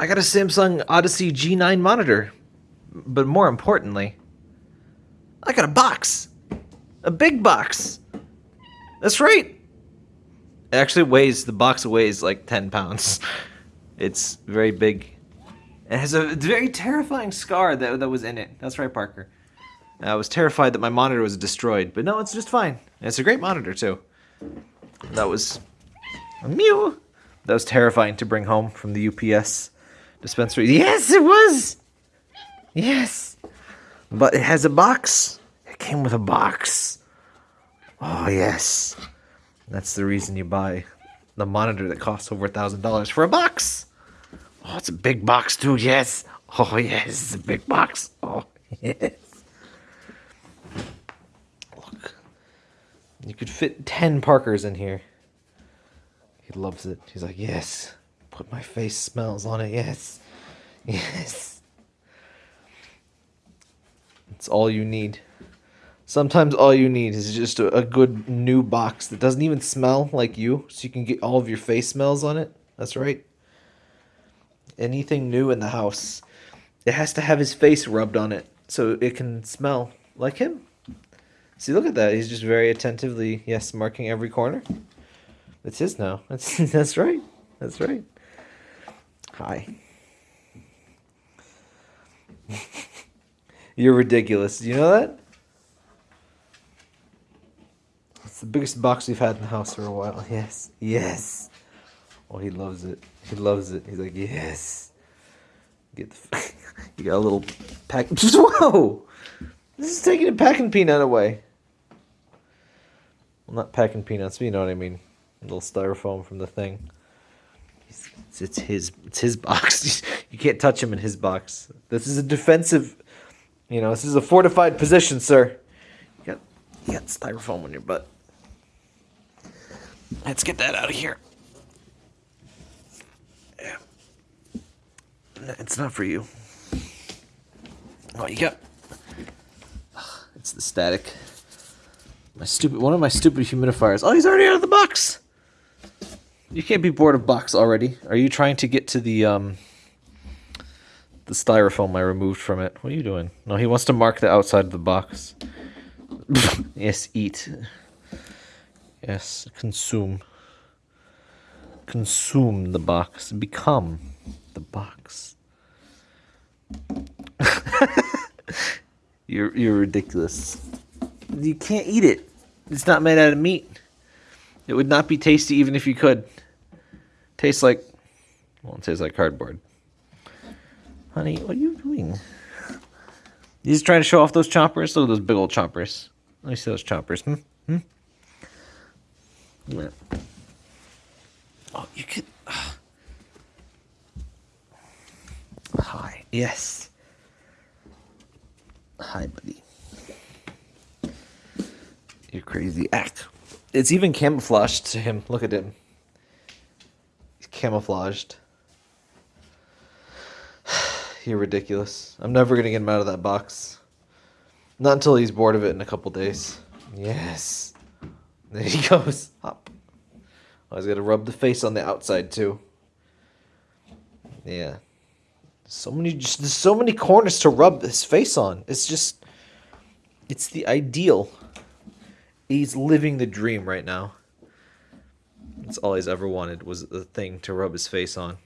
I got a Samsung Odyssey G9 monitor. But more importantly, I got a box. A big box. That's right. It actually weighs, the box weighs like 10 pounds. It's very big. It has a very terrifying scar that, that was in it. That's right, Parker. I was terrified that my monitor was destroyed, but no, it's just fine. It's a great monitor, too. That was... Mew! That was terrifying to bring home from the UPS dispensary. Yes, it was! Yes! But it has a box. It came with a box. Oh, yes. That's the reason you buy the monitor that costs over a $1,000 for a box. Oh, it's a big box, too. Yes. Oh, yes. It's a big box. Oh, yes. Look. You could fit 10 Parkers in here. He loves it. He's like, yes. Put my face smells on it. Yes. Yes. It's all you need. Sometimes all you need is just a, a, good new box that doesn't even smell like you, so you can get all of your face smells on it. That's right. Anything new in the house, it has to have his face rubbed on it so it can smell like him. See, look at that. He's just very attentively, yes, marking every corner. It's his now. That's that's right. That's right. Hi. You're ridiculous. You know that? It's the biggest box we've had in the house for a while. Yes. Yes. Oh, he loves it. He loves it. He's like, yes. Get the. you got a little pack. Whoa! This is taking a packing peanut away. Well, not packing peanuts, but you know what I mean. A little styrofoam from the thing. It's, his. It's his box. you can't touch him in his box. This is a defensive. You know, this is a fortified position, sir. You got, you got styrofoam on your butt. Let's get that out of here. Yeah. It's not for you. Oh, you got. It's the static. My stupid one of my stupid humidifiers. Oh, he's already out of the box. You can't be bored of box already. Are you trying to get to the um the styrofoam I removed from it? What are you doing? No, he wants to mark the outside of the box. yes, eat. Yes, consume. Consume the box. Become the box. you're you're ridiculous. You can't eat it. It's not made out of meat. It would not be tasty even if you could. Tastes like well, it tastes like cardboard. Honey, what are you doing? He's trying to show off those choppers? Look at those big old choppers. Let me see those choppers. Hmm? Hmm? Yeah. Oh, you could. Hi. Yes. Hi, buddy. You're crazy. Act. It's even camouflaged to him. Look at him. He's camouflaged. You're ridiculous. I'm never going to get him out of that box. Not until he's bored of it in a couple days. Yes. There he goes. Hop. Oh, he's got to rub the face on the outside too. Yeah. So many, just there's so many corners to rub his face on. It's just, it's the ideal. He's living the dream right now. That's all he's ever wanted was the thing to rub his face on.